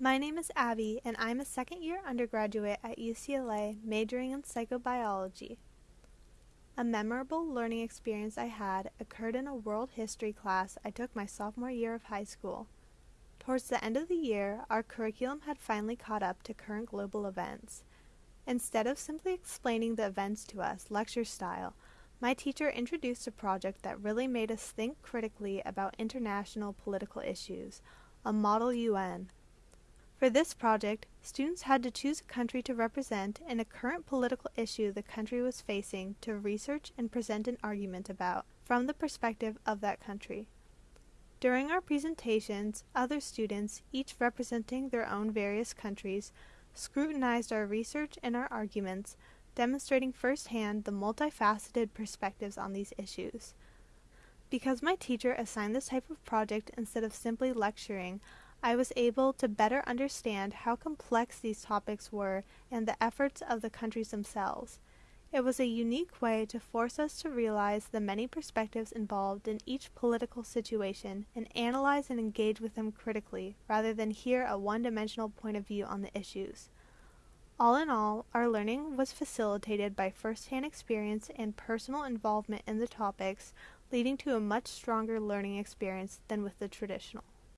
My name is Abby, and I'm a second year undergraduate at UCLA majoring in psychobiology. A memorable learning experience I had occurred in a world history class I took my sophomore year of high school. Towards the end of the year, our curriculum had finally caught up to current global events. Instead of simply explaining the events to us, lecture style, my teacher introduced a project that really made us think critically about international political issues, a Model UN. For this project, students had to choose a country to represent and a current political issue the country was facing to research and present an argument about from the perspective of that country. During our presentations, other students, each representing their own various countries, scrutinized our research and our arguments, demonstrating firsthand the multifaceted perspectives on these issues. Because my teacher assigned this type of project instead of simply lecturing, I was able to better understand how complex these topics were and the efforts of the countries themselves. It was a unique way to force us to realize the many perspectives involved in each political situation and analyze and engage with them critically rather than hear a one dimensional point of view on the issues. All in all, our learning was facilitated by first hand experience and personal involvement in the topics, leading to a much stronger learning experience than with the traditional.